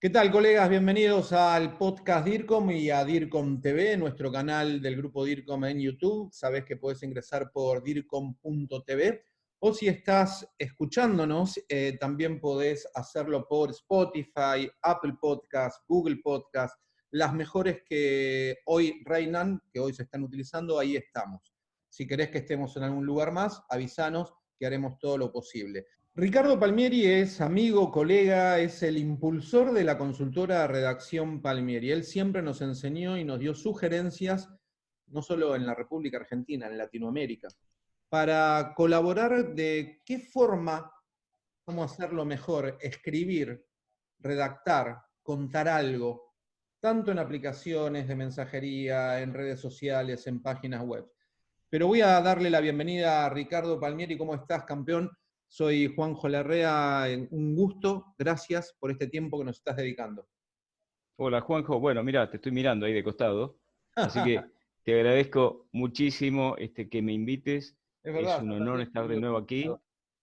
¿Qué tal, colegas? Bienvenidos al podcast DIRCOM y a DIRCOM TV, nuestro canal del grupo DIRCOM en YouTube. Sabes que puedes ingresar por DIRCOM.tv o si estás escuchándonos, eh, también podés hacerlo por Spotify, Apple Podcast, Google Podcast, las mejores que hoy reinan, que hoy se están utilizando, ahí estamos. Si querés que estemos en algún lugar más, avísanos que haremos todo lo posible. Ricardo Palmieri es amigo, colega, es el impulsor de la consultora Redacción Palmieri. Él siempre nos enseñó y nos dio sugerencias, no solo en la República Argentina, en Latinoamérica, para colaborar de qué forma, cómo hacerlo mejor, escribir, redactar, contar algo, tanto en aplicaciones de mensajería, en redes sociales, en páginas web. Pero voy a darle la bienvenida a Ricardo Palmieri. ¿Cómo estás, campeón? Soy Juanjo Larrea, un gusto, gracias por este tiempo que nos estás dedicando. Hola Juanjo, bueno, mira, te estoy mirando ahí de costado, así que te agradezco muchísimo este, que me invites. Es, verdad, es un honor estar de nuevo aquí.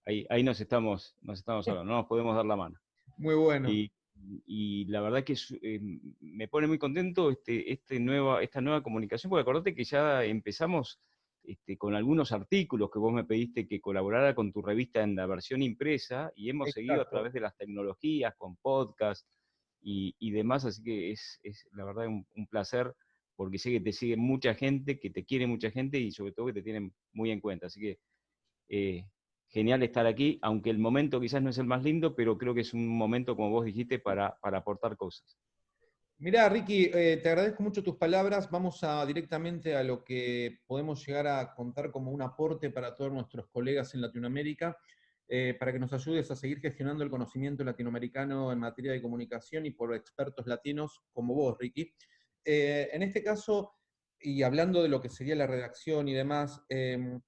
Ahí, ahí nos estamos, nos estamos hablando, no nos podemos dar la mano. Muy bueno. Y, la verdad que eh, me pone muy contento este, este nueva, esta nueva comunicación, porque acordate que ya empezamos este, con algunos artículos que vos me pediste que colaborara con tu revista en la versión impresa y hemos seguido a través de las tecnologías, con podcast y, demás, así que es, la verdad un, placer porque sé que te sigue mucha gente, que te quiere mucha gente y sobre todo que te tienen muy en cuenta. Así que eh, genial estar aquí, aunque el momento quizás no es el más lindo, pero creo que es un momento, como vos dijiste, para aportar cosas. Mirá, Ricky, eh, te agradezco mucho tus palabras. Vamos directamente a lo que podemos llegar a contar como un aporte para todos nuestros colegas en Latinoamérica, eh, para que nos ayudes a seguir gestionando el conocimiento latinoamericano en materia de comunicación y por expertos latinos como vos, Ricky. Eh, en este caso, y hablando de lo que sería la redacción y demás, em,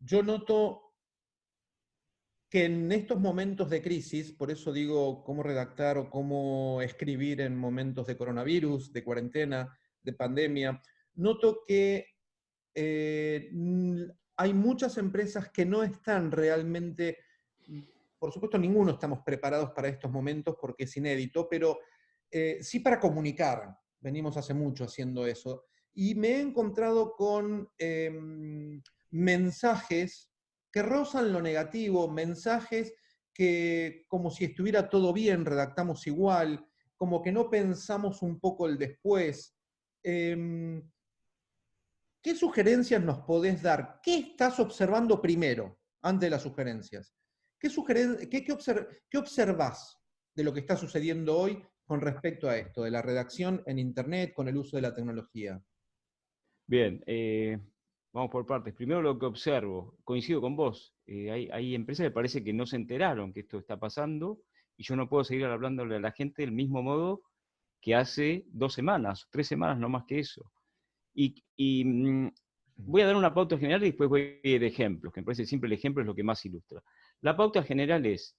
yo noto que en estos momentos de crisis, por eso digo cómo redactar o cómo escribir en momentos de coronavirus, de cuarentena, de pandemia, noto que eh, hay muchas empresas que no están realmente, por supuesto ninguno estamos preparados para estos momentos porque es inédito, pero eh, sí para comunicar, venimos hace mucho haciendo eso, y me he encontrado con em, mensajes que rozan lo negativo, mensajes que como si estuviera todo bien, redactamos igual, como que no pensamos un poco el después. Em, ¿Qué sugerencias nos podés dar? ¿Qué estás observando primero, antes de las sugerencias? ¿Qué, qué, qué, observas de lo que está sucediendo hoy con respecto a esto, de la redacción en Internet con el uso de la tecnología? Bien, eh, Vamos por partes. Primero lo que observo, coincido con vos, eh, hay, empresas que parece que no se enteraron que esto está pasando y yo no puedo seguir hablándole a la gente del mismo modo que hace dos semanas, tres semanas, no más que eso. Y, mm, voy a dar una pauta general y después voy a ir ejemplos, que me parece siempre el ejemplo es lo que más ilustra. La pauta general es,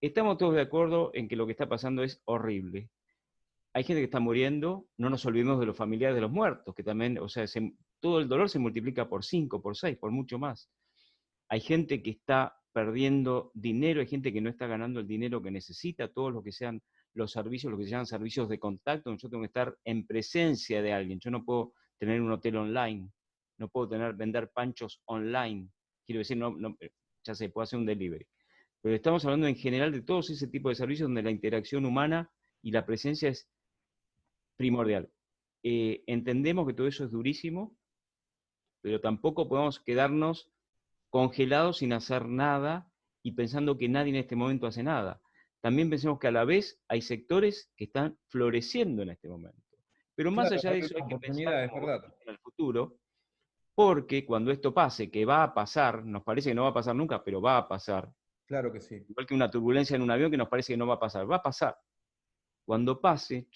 estamos todos de acuerdo en que lo que está pasando es horrible. Hay gente que está muriendo, no nos olvidemos de los familiares de los muertos, que también, o sea, se, todo el dolor se multiplica por 5, por 6, por mucho más. Hay gente que está perdiendo dinero, hay gente que no está ganando el dinero que necesita, todos los que sean los servicios, lo que se llaman servicios de contacto, yo tengo que estar en presencia de alguien, yo no puedo tener un hotel online, no puedo tener, vender panchos online, quiero decir, no, ya se puede hacer un delivery. Pero estamos hablando en general de todos ese tipo de servicios donde la interacción humana y la presencia es primordial. Eh, entendemos que todo eso es durísimo, pero tampoco podemos quedarnos congelados sin hacer nada y pensando que nadie en este momento hace nada. También pensemos que a la vez hay sectores que están floreciendo en este momento. Pero más allá de eso hay que pensar en el futuro, porque cuando esto pase, que va a pasar, nos parece que no va a pasar nunca, pero va a pasar. Claro que sí. Igual que una turbulencia en un avión que nos parece que no va a pasar, va a pasar. Cuando pase,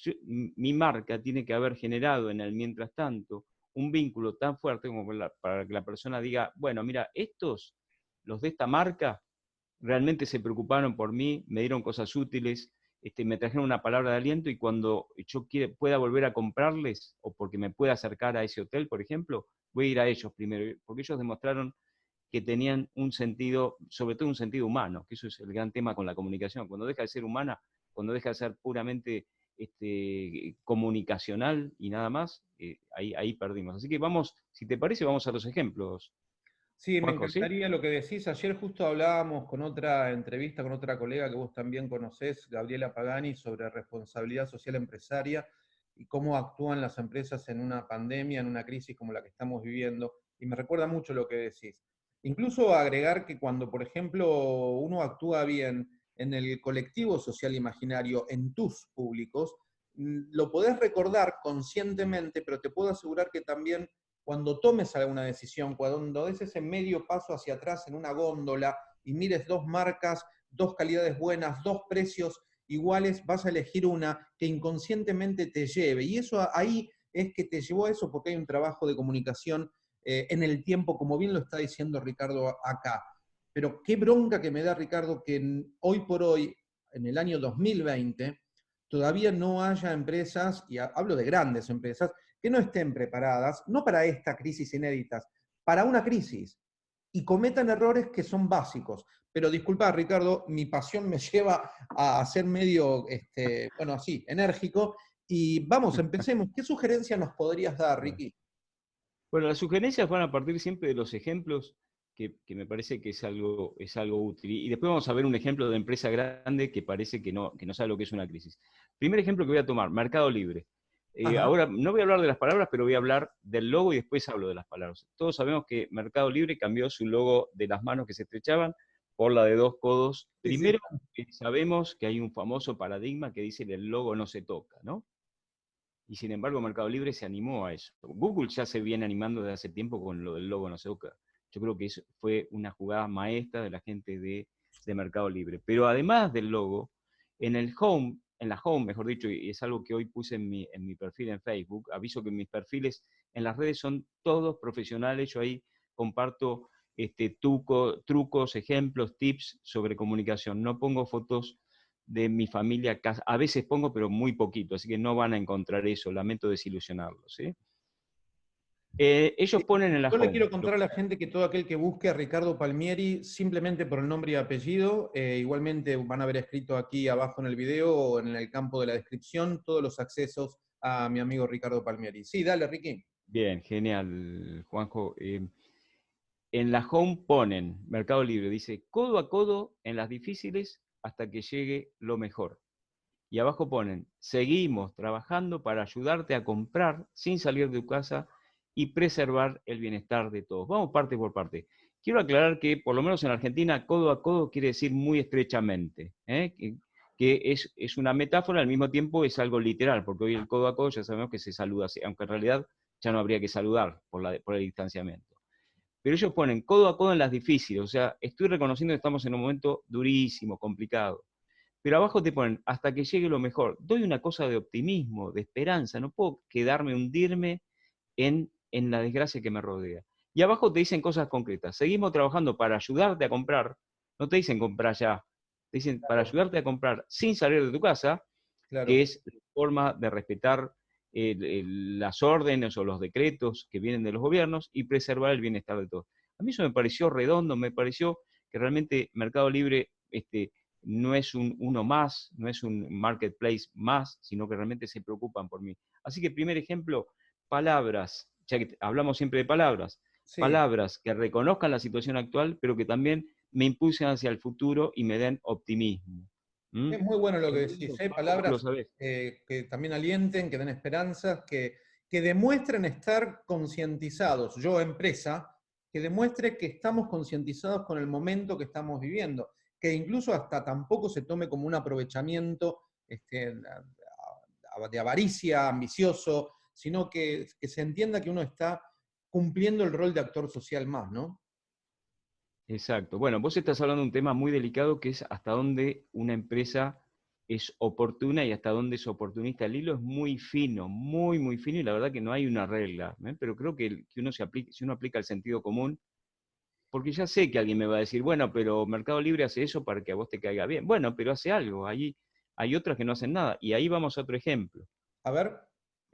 mi marca tiene que haber generado en el mientras tanto un vínculo tan fuerte como para que la persona diga, bueno, mira, estos, los de esta marca, realmente se preocuparon por mí, me dieron cosas útiles, este, me trajeron una palabra de aliento y cuando yo pueda volver a comprarles o porque me pueda acercar a ese hotel, por ejemplo, voy a ir a ellos primero, porque ellos demostraron que tenían un sentido, sobre todo un sentido humano, que eso es el gran tema con la comunicación. Cuando deja de ser humana, cuando deja de ser puramente este, comunicacional y nada más, eh, ahí, ahí perdimos. Así que vamos, si te parece, vamos a los ejemplos. Sí, me encantaría lo que decís. Ayer justo hablábamos con otra entrevista con otra colega que vos también conocés, Gabriela Pagani, sobre responsabilidad social empresaria y cómo actúan las empresas en una pandemia, en una crisis como la que estamos viviendo. Y me recuerda mucho lo que decís. Incluso agregar que cuando, por ejemplo, uno actúa bien en el colectivo social imaginario, en tus públicos, mm, lo podés recordar conscientemente, pero te puedo asegurar que también cuando tomes alguna decisión, cuando des ese medio paso hacia atrás en una góndola y mires dos marcas, dos calidades buenas, dos precios iguales, vas a elegir una que inconscientemente te lleve. Y eso ahí es que te llevó a eso porque hay un trabajo de comunicación eh, en el tiempo, como bien lo está diciendo Ricardo acá. Pero qué bronca que me da, Ricardo, que hoy por hoy, en el año 2020, todavía no haya empresas, y hablo de grandes empresas, que no estén preparadas, no para esta crisis inédita, para una crisis, y cometan errores que son básicos. Pero disculpa, Ricardo, mi pasión me lleva a ser medio, este, bueno, así, enérgico. Y vamos, empecemos. ¿Qué sugerencia nos podrías dar, Ricky? Bueno, las sugerencias van a partir siempre de los ejemplos que, me parece que es algo, es algo útil. Y después vamos a ver un ejemplo de empresa grande que parece que no, que no sabe lo que es una crisis. Primer ejemplo que voy a tomar, Mercado Libre. Eh, ahora no voy a hablar de las palabras, pero voy a hablar del logo y después hablo de las palabras. Todos sabemos que Mercado Libre cambió su logo de las manos que se estrechaban por la de dos codos. Primero, sabemos que hay un famoso paradigma que dice que el logo no se toca, ¿no? Y sin embargo, Mercado Libre se animó a eso. Google ya se viene animando desde hace tiempo con lo del logo no se toca. Yo creo que eso fue una jugada maestra de la gente de, Mercado Libre. Pero además del logo, en el home, en la home, mejor dicho, y es algo que hoy puse en mi, en mi perfil en Facebook, aviso que mis perfiles en las redes son todos profesionales, yo ahí comparto este, trucos, ejemplos, tips sobre comunicación. No pongo fotos de mi familia, a veces pongo, pero muy poquito, así que no van a encontrar eso, lamento desilusionarlos. ¿sí? Eh, ellos ponen en la Yo le quiero contar a la gente que todo aquel que busque a Ricardo Palmieri, simplemente por el nombre y apellido, eh, igualmente van a haber escrito aquí abajo en el video o en el campo de la descripción todos los accesos a mi amigo Ricardo Palmieri. Sí, dale, Ricky. Bien, genial, Juanjo. Eh, en la home ponen, Mercado Libre, dice, codo a codo en las difíciles hasta que llegue lo mejor. Y abajo ponen, seguimos trabajando para ayudarte a comprar sin salir de tu casa y preservar el bienestar de todos. Vamos parte por parte. Quiero aclarar que, por lo menos en Argentina, codo a codo quiere decir muy estrechamente, ¿eh? que, es, es, una metáfora, al mismo tiempo es algo literal, porque hoy el codo a codo ya sabemos que se saluda, aunque en realidad ya no habría que saludar por, la, por el distanciamiento. Pero ellos ponen codo a codo en las difíciles, o sea, estoy reconociendo que estamos en un momento durísimo, complicado. Pero abajo te ponen, hasta que llegue lo mejor. Doy una cosa de optimismo, de esperanza, no puedo quedarme, hundirme en en la desgracia que me rodea. Y abajo te dicen cosas concretas. Seguimos trabajando para ayudarte a comprar. No te dicen comprar ya. Te dicen para ayudarte a comprar sin salir de tu casa, que es la forma de respetar las órdenes o los decretos que vienen de los gobiernos y preservar el bienestar de todos. A mí eso me pareció redondo, me pareció que realmente Mercado Libre este, no es un uno más, no es un marketplace más, sino que realmente se preocupan por mí. Así que primer ejemplo, palabras ya que hablamos siempre de palabras, palabras que reconozcan la situación actual, pero que también me impulsen hacia el futuro y me den optimismo. Es muy bueno lo que decís, ¿eh? palabras que también alienten, que den esperanzas, que, que demuestren estar concientizados, yo empresa, que demuestre que estamos concientizados con el momento que estamos viviendo, que incluso hasta tampoco se tome como un aprovechamiento este, de avaricia, ambicioso, sino que, se entienda que uno está cumpliendo el rol de actor social más, ¿no? Exacto. Bueno, vos estás hablando de un tema muy delicado que es hasta dónde una empresa es oportuna y hasta dónde es oportunista. El hilo es muy fino, muy, muy fino y la verdad que no hay una regla. ¿eh? Pero creo que, uno se aplica, si uno aplica el sentido común, porque ya sé que alguien me va a decir, bueno, pero Mercado Libre hace eso para que a vos te caiga bien. Bueno, pero hace algo. Allí hay otras que no hacen nada. Y ahí vamos a otro ejemplo. A ver.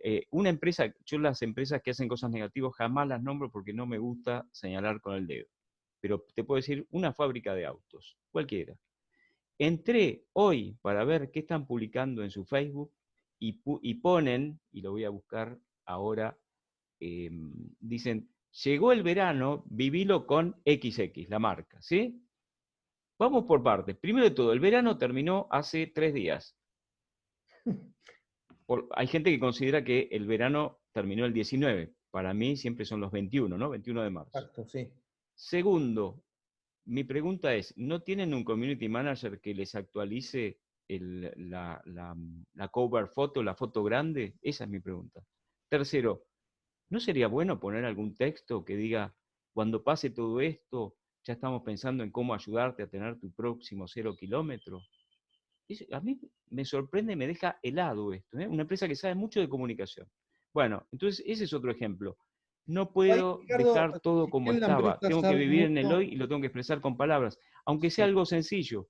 Eh, una empresa, yo las empresas que hacen cosas negativas jamás las nombro porque no me gusta señalar con el dedo. Pero te puedo decir una fábrica de autos, cualquiera. Entré hoy para ver qué están publicando en su Facebook y, ponen, y lo voy a buscar ahora, em, dicen, llegó el verano, vivilo con XX, la marca, ¿sí? Vamos por partes. Primero de todo, el verano terminó hace tres días. hay gente que considera que el verano terminó el 19. Para mí siempre son los 21, ¿no? 21 de marzo. Exacto, sí. Segundo, mi pregunta es, ¿no tienen un community manager que les actualice la, la, cover foto, la foto grande? Esa es mi pregunta. Tercero, ¿no sería bueno poner algún texto que diga, cuando pase todo esto, ya estamos pensando en cómo ayudarte a tener tu próximo cero kilómetro? A mí me sorprende, me deja helado esto, ¿eh? una empresa que sabe mucho de comunicación. Bueno, entonces ese es otro ejemplo. No puedo dejar todo como estaba, tengo que vivir en el hoy y lo tengo que expresar con palabras, aunque sea algo sencillo.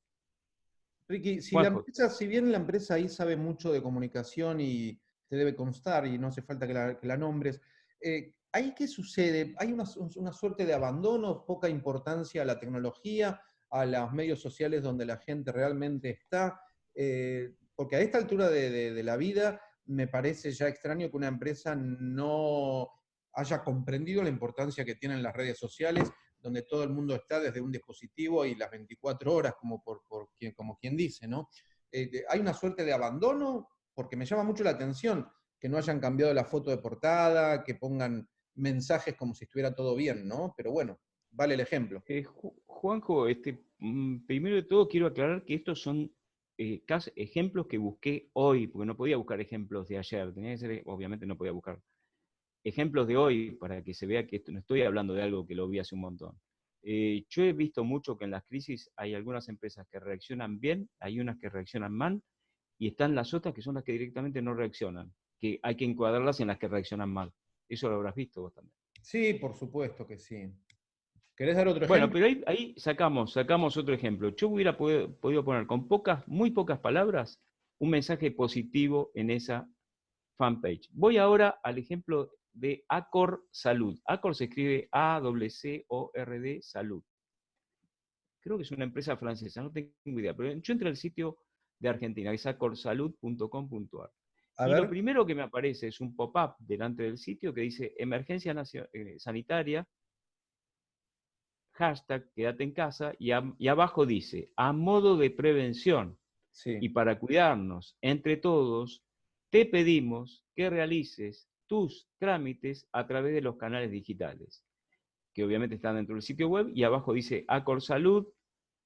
Ricky, si, la empresa, si bien la empresa ahí sabe mucho de comunicación y te debe constar y no hace falta que la, nombres, eh, ¿ahí qué sucede? ¿Hay una, suerte de abandono, poca importancia a la tecnología, a los medios sociales donde la gente realmente está? Eh, porque a esta altura de, la vida me parece ya extraño que una empresa no haya comprendido la importancia que tienen las redes sociales, donde todo el mundo está desde un dispositivo y las 24 horas, como, por, quien, como quien dice, ¿no? Eh, hay una suerte de abandono, porque me llama mucho la atención que no hayan cambiado la foto de portada, que pongan mensajes como si estuviera todo bien, ¿no? Pero bueno, vale el ejemplo. Eh, Juanjo, este, mm, primero de todo quiero aclarar que estos son eh, ejemplos que busqué hoy, porque no podía buscar ejemplos de ayer, tenía que ser, obviamente no podía buscar ejemplos de hoy para que se vea que esto, no estoy hablando de algo que lo vi hace un montón. Eh, yo he visto mucho que en las crisis hay algunas empresas que reaccionan bien, hay unas que reaccionan mal, y están las otras que son las que directamente no reaccionan, que hay que encuadrarlas en las que reaccionan mal. Eso lo habrás visto vos también. Sí, por supuesto que sí. ¿Querés dar otro ejemplo? Bueno, pero ahí, sacamos, sacamos otro ejemplo. Yo hubiera podido, poner con pocas, muy pocas palabras, un mensaje positivo en esa fanpage. Voy ahora al ejemplo de Acor Salud. Acor se escribe A-C-C-O-R-D Salud. Creo que es una empresa francesa, no tengo idea, pero yo entré al sitio de Argentina, que es acorsalud.com.ar. Y lo primero que me aparece es un pop-up delante del sitio que dice emergencia eh, sanitaria hashtag quédate en casa, y, abajo dice, a modo de prevención y para cuidarnos entre todos, te pedimos que realices tus trámites a través de los canales digitales, que obviamente están dentro del sitio web, y abajo dice Acor Salud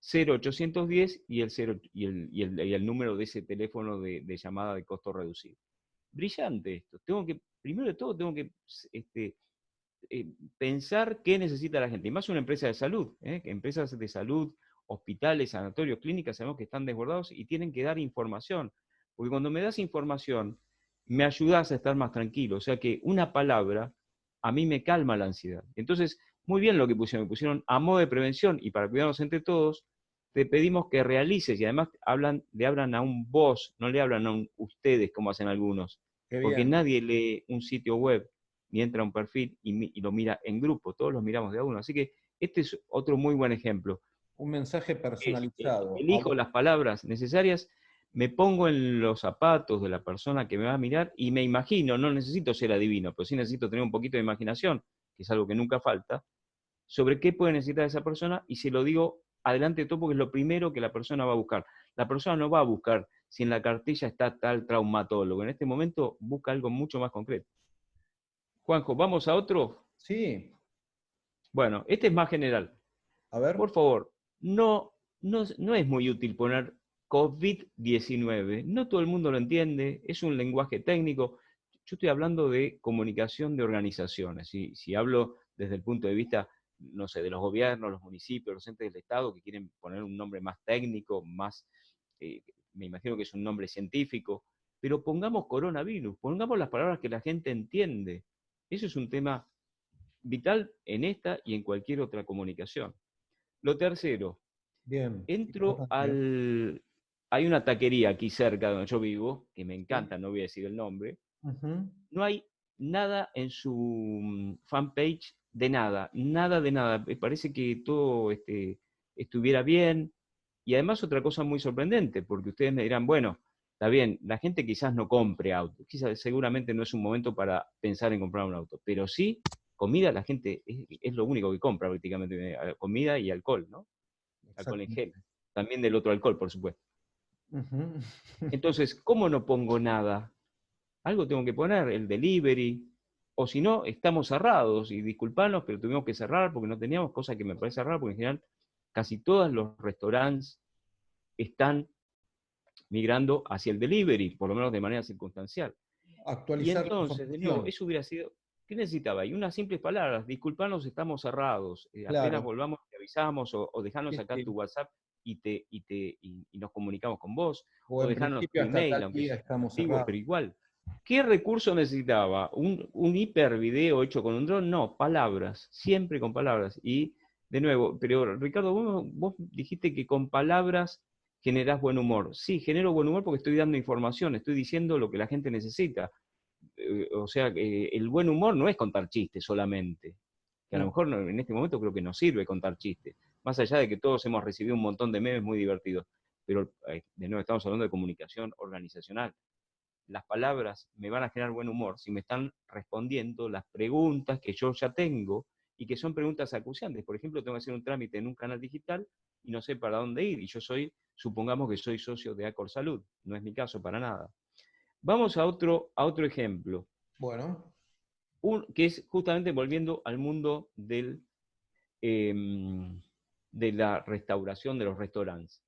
0810 y el, 0, y el, y el, número de ese teléfono de, de, llamada de costo reducido. Brillante esto. Tengo que, primero de todo, tengo que este, eh, pensar qué necesita la gente, y más una empresa de salud, ¿eh? empresas de salud, hospitales, sanatorios, clínicas, sabemos que están desbordados y tienen que dar información, porque cuando me das información, me ayudas a estar más tranquilo, o sea que una palabra a mí me calma la ansiedad. Entonces, muy bien lo que pusieron, me pusieron a modo de prevención y para cuidarnos entre todos, te pedimos que realices y además hablan, le hablan a un vos, no le hablan a un ustedes como hacen algunos, porque nadie lee un sitio web ni entra a un perfil y, lo mira en grupo, todos los miramos de a uno. Así que este es otro muy buen ejemplo. Un mensaje personalizado. elijo las palabras necesarias, me pongo en los zapatos de la persona que me va a mirar y me imagino, no necesito ser adivino, pero sí necesito tener un poquito de imaginación, que es algo que nunca falta, sobre qué puede necesitar esa persona y se lo digo adelante de todo porque es lo primero que la persona va a buscar. La persona no va a buscar si en la cartilla está tal traumatólogo. En este momento busca algo mucho más concreto. Juanjo, ¿vamos a otro? Sí. Bueno, este es más general. A ver. Por favor, no, no, no es muy útil poner COVID-19. No todo el mundo lo entiende, es un lenguaje técnico. Yo estoy hablando de comunicación de organizaciones. Si, si hablo desde el punto de vista, no sé, de los gobiernos, los municipios, los entes del Estado que quieren poner un nombre más técnico, más, eh, me imagino que es un nombre científico, pero pongamos coronavirus, pongamos las palabras que la gente entiende. Eso es un tema vital en esta y en cualquier otra comunicación. Lo tercero, Bien, entro al... Hay una taquería aquí cerca donde yo vivo, que me encanta, no voy a decir el nombre. No hay nada en su mm, fanpage de nada, nada de nada. Me parece que todo este, estuviera bien. Y además otra cosa muy sorprendente, porque ustedes me dirán, bueno, está bien, la gente quizás no compre auto, quizás seguramente no es un momento para pensar en comprar un auto, pero sí, comida la gente es, lo único que compra prácticamente, eh, comida y alcohol, ¿no? Alcohol en gel. También del otro alcohol, por supuesto. Entonces, ¿cómo no pongo nada? Algo tengo que poner, el delivery, o si no, estamos cerrados, y disculpanos, pero tuvimos que cerrar porque no teníamos, cosa que me parece rara, porque en general casi todos los restaurantes están migrando hacia el delivery, por lo menos de manera circunstancial. Actualizar y entonces, de nuevo, eso hubiera sido, ¿qué necesitaba? Y unas simples palabras, disculpanos, estamos cerrados, eh, apenas volvamos, te avisamos, o, o dejanos acá tu WhatsApp y, te, y, te, y, nos comunicamos con vos, o, dejarnos tu email, aunque estamos pero igual. ¿Qué recurso necesitaba? ¿Un, ¿Un hiper video hecho con un dron? No, palabras, siempre con palabras. Y de nuevo, pero Ricardo, vos, dijiste que con palabras generás buen humor. Sí, genero buen humor porque estoy dando información, estoy diciendo lo que la gente necesita. Eh, o sea, el buen humor no es contar chistes solamente. Que a lo mejor en este momento creo que no sirve contar chistes. Más allá de que todos hemos recibido un montón de memes muy divertidos. Pero eh, de nuevo estamos hablando de comunicación organizacional las palabras me van a generar buen humor si me están respondiendo las preguntas que yo ya tengo y que son preguntas acuciantes. Por ejemplo, tengo que hacer un trámite en un canal digital y no sé para dónde ir. Y yo soy, supongamos que soy socio de Acor Salud. No es mi caso para nada. Vamos a otro, a otro ejemplo. Bueno. que es justamente volviendo al mundo del, em, de la restauración de los restaurantes.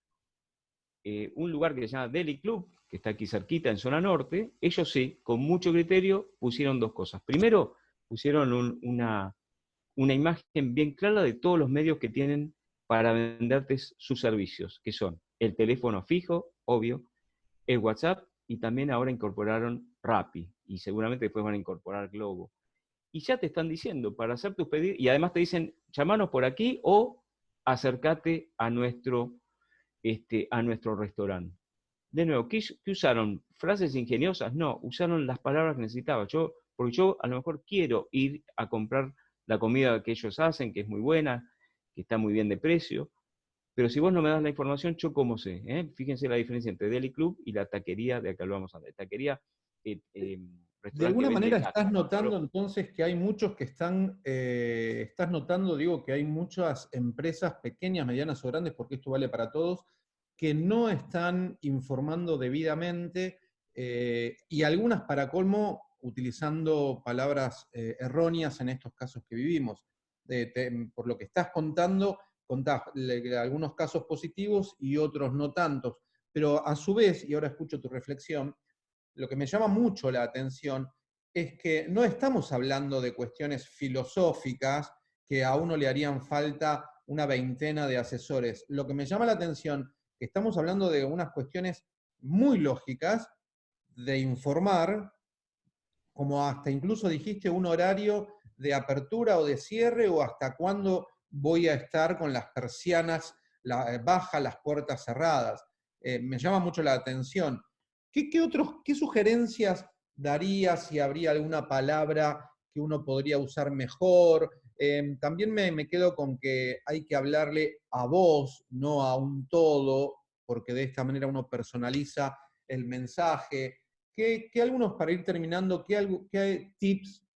Eh, un lugar que se llama Deli Club, que está aquí cerquita en zona norte, ellos sí, con mucho criterio, pusieron dos cosas. Primero, pusieron una, una imagen bien clara de todos los medios que tienen para venderte sus servicios, que son el teléfono fijo, obvio, el WhatsApp y también ahora incorporaron Rappi y seguramente después van a incorporar Globo. Y ya te están diciendo para hacer tus pedidos y además te dicen, llamanos por aquí o acércate a nuestro, este, a nuestro restaurante de nuevo, ¿qué, usaron? ¿Frases ingeniosas? No, usaron las palabras que necesitaba. Yo, porque yo a lo mejor quiero ir a comprar la comida que ellos hacen, que es muy buena, que está muy bien de precio, pero si vos no me das la información, ¿yo cómo sé? ¿Eh? Fíjense la diferencia entre Deli Club y la taquería de acá lo vamos a ver. Taquería. Eh, eh, de alguna manera estás notando entonces que hay muchos que están, estás notando, digo, que hay muchas empresas pequeñas, medianas o grandes, porque esto vale para todos, que no están informando debidamente eh, y algunas para colmo utilizando palabras eh, erróneas en estos casos que vivimos. por lo que estás contando, contás algunos casos positivos y otros no tantos, pero a su vez, y ahora escucho tu reflexión, lo que me llama mucho la atención es que no estamos hablando de cuestiones filosóficas que a uno le harían falta una veintena de asesores. Lo que me llama la atención estamos hablando de unas cuestiones muy lógicas de informar, como hasta incluso dijiste un horario de apertura o de cierre o hasta cuándo voy a estar con las persianas la, eh, bajas, las puertas cerradas. Eh, me llama mucho la atención. ¿Qué, otros, ¿Qué sugerencias darías si habría alguna palabra que uno podría usar mejor? Em, también me, quedo con que hay que hablarle a vos, no a un todo, porque de esta manera uno personaliza el mensaje. ¿Qué, algunos, para ir terminando, qué, tips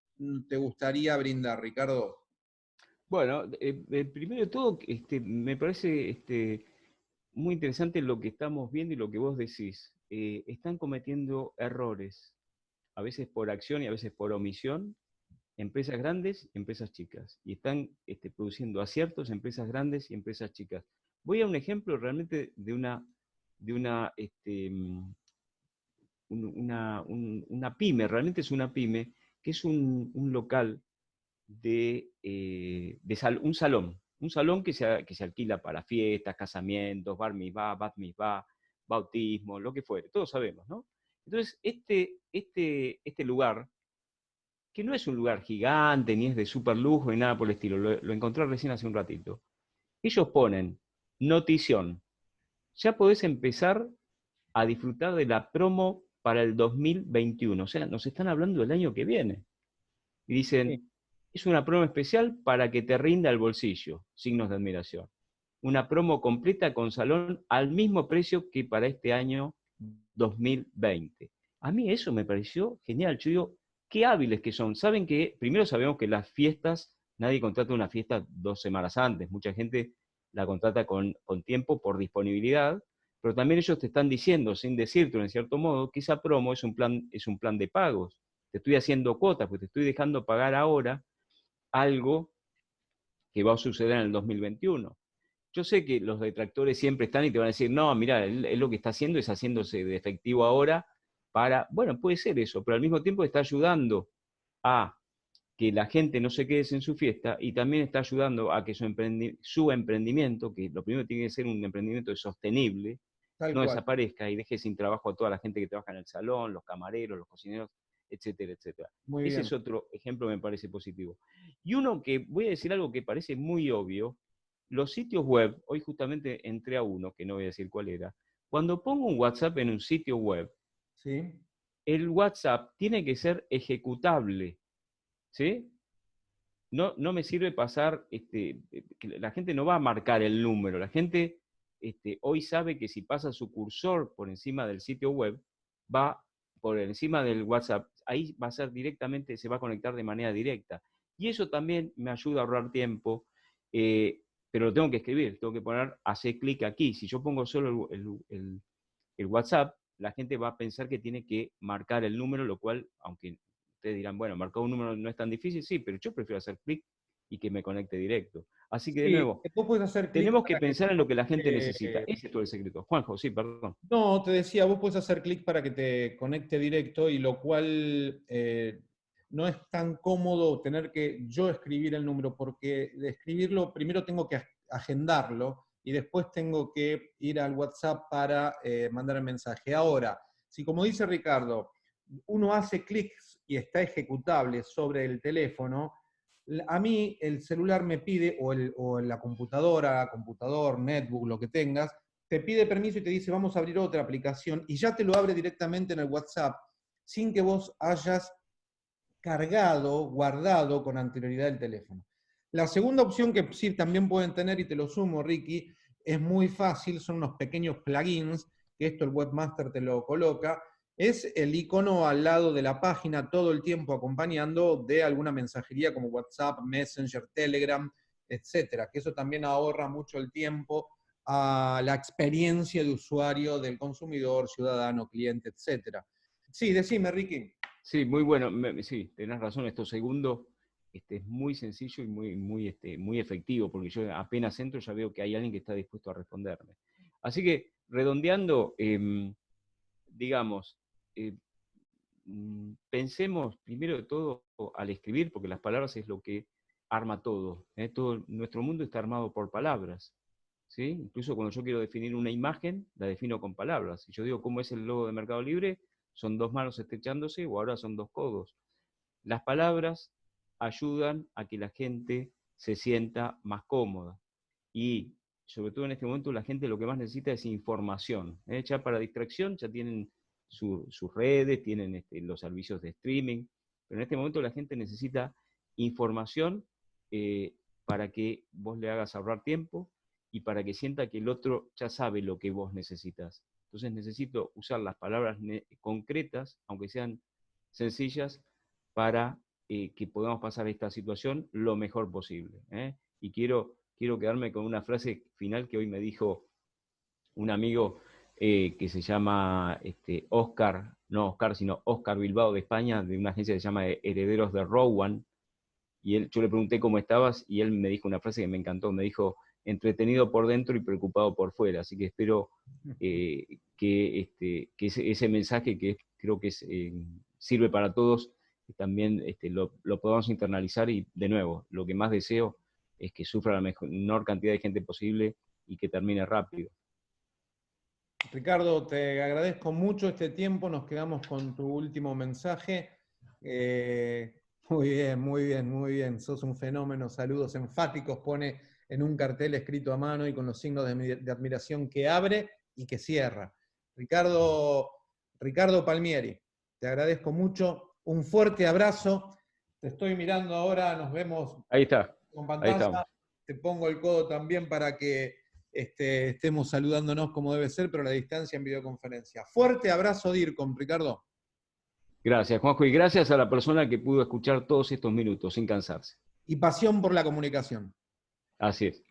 te gustaría brindar, Ricardo? Bueno, eh, eh, primero de todo, este, me parece este, muy interesante lo que estamos viendo y lo que vos decís. Eh, están cometiendo errores, a veces por acción y a veces por omisión, empresas grandes y empresas chicas. Y están este, produciendo aciertos empresas grandes y empresas chicas. Voy a un ejemplo realmente de una, de una, este, una, una, pyme, realmente es una pyme, que es un, local de, eh, de un salón, un salón que se, que se alquila para fiestas, casamientos, bar mitzvah, bat mitzvah, bautismo, lo que fuere, todos sabemos, ¿no? Entonces, este, este, este lugar que no es un lugar gigante, ni es de super lujo, ni nada por el estilo, lo, encontré recién hace un ratito. Ellos ponen notición. Ya podés empezar a disfrutar de la promo para el 2021. O sea, nos están hablando del año que viene. Y dicen, es una promo especial para que te rinda el bolsillo. Signos de admiración. una promo completa con salón al mismo precio que para este año 2020. A mí eso me pareció genial. Yo digo, qué hábiles que son. Saben que, primero sabemos que las fiestas, nadie contrata una fiesta dos semanas antes. Mucha gente la contrata con, con tiempo por disponibilidad, pero también ellos te están diciendo, sin decirte en cierto modo, que esa promo es un plan, es un plan de pagos. Te estoy haciendo cuotas, porque te estoy dejando pagar ahora algo que va a suceder en el 2021. Yo sé que los detractores siempre están y te van a decir, no, mira, él, lo que está haciendo es haciéndose de efectivo ahora para, bueno, puede ser eso, pero al mismo tiempo está ayudando a que la gente no se quede sin su fiesta y también está ayudando a que su, emprendimiento, que lo primero tiene que ser un emprendimiento sostenible, no desaparezca y deje sin trabajo a toda la gente que trabaja en el salón, los camareros, los cocineros, etcétera, etcétera. Ese es otro ejemplo, me parece positivo. Y uno que, voy a decir algo que parece muy obvio, los sitios web, hoy justamente entré a uno, que no voy a decir cuál era, cuando pongo un WhatsApp en un sitio web, ¿Sí? el WhatsApp tiene que ser ejecutable, ¿sí? No, no me sirve pasar, este, la gente no va a marcar el número, la gente este, hoy sabe que si pasa su cursor por encima del sitio web, va por encima del WhatsApp, ahí va a ser directamente, se va a conectar de manera directa. Y eso también me ayuda a ahorrar tiempo, eh, pero lo tengo que escribir, tengo que poner, hacer clic aquí. Si yo pongo solo el, WhatsApp, la gente va a pensar que tiene que marcar el número, lo cual, aunque ustedes dirán, bueno, marcar un número no es tan difícil, sí, pero yo prefiero hacer clic y que me conecte directo. Así que, de nuevo, tenemos que pensar en lo que la gente necesita. Ese es todo el secreto. Juanjo, sí, perdón. No, te decía, vos puedes hacer clic para que te conecte directo y lo cual eh, no es tan cómodo tener que yo escribir el número, porque de escribirlo primero tengo que agendarlo y después tengo que ir al WhatsApp para eh, mandar el mensaje. Ahora, si como dice Ricardo, uno hace clics y está ejecutable sobre el teléfono, a mí el celular me pide, o, el, la computadora, computador, netbook, lo que tengas, te pide permiso y te dice vamos a abrir otra aplicación y ya te lo abre directamente en el WhatsApp sin que vos hayas cargado, guardado con anterioridad el teléfono. La segunda opción que sí también pueden tener, y te lo sumo, Ricky, es muy fácil, son unos pequeños plugins, que esto el webmaster te lo coloca, es el icono al lado de la página todo el tiempo acompañando de alguna mensajería como WhatsApp, Messenger, Telegram, etcétera, que eso también ahorra mucho el tiempo a la experiencia de usuario del consumidor, ciudadano, cliente, etcétera. Sí, decime, Ricky. Sí, muy bueno, sí, tenés razón, esto segundo este, es muy sencillo y muy, muy, este, muy efectivo, porque yo apenas entro ya veo que hay alguien que está dispuesto a responderme. Así que, redondeando, em, digamos, eh, mm, pensemos primero de todo al escribir, porque las palabras es lo que arma todo. ¿eh? todo nuestro mundo está armado por palabras. ¿sí? Incluso cuando yo quiero definir una imagen, la defino con palabras. Si yo digo cómo es el logo de Mercado Libre, son dos manos estrechándose o ahora son dos codos. Las palabras ayudan a que la gente se sienta más cómoda. Y sobre todo en este momento la gente lo que más necesita es información. ¿eh? Ya para distracción ya tienen sus redes, tienen este, los servicios de streaming, pero en este momento la gente necesita información eh, para que vos le hagas ahorrar tiempo y para que sienta que el otro ya sabe lo que vos necesitas. Entonces necesito usar las palabras concretas, aunque sean sencillas, para eh, que podamos pasar esta situación lo mejor posible. ¿eh? Y quiero, quiero quedarme con una frase final que hoy me dijo un amigo eh, que se llama este, Oscar, no Oscar, sino Oscar Bilbao de España, de una agencia que se llama Herederos de Rowan, y él, yo le pregunté cómo estabas, y él me dijo una frase que me encantó, me dijo, entretenido por dentro y preocupado por fuera, así que espero eh, que, este, que ese, mensaje que creo que eh, sirve para todos, también este, lo, lo podamos internalizar y de nuevo, lo que más deseo es que sufra la menor cantidad de gente posible y que termine rápido. Ricardo, te agradezco mucho este tiempo, nos quedamos con tu último mensaje. Eh, muy bien, muy bien, muy bien, sos un fenómeno, saludos enfáticos, pone en un cartel escrito a mano y con los signos de, admiración que abre y que cierra. Ricardo, Ricardo Palmieri, te agradezco mucho, un fuerte abrazo, te estoy mirando ahora, nos vemos Ahí está. con pantalla, te pongo el codo también para que este, estemos saludándonos como debe ser, pero a la distancia en videoconferencia. Fuerte abrazo, DIRCOM, Ricardo. Gracias, Juanjo, y gracias a la persona que pudo escuchar todos estos minutos sin cansarse. Y pasión por la comunicación. Así es.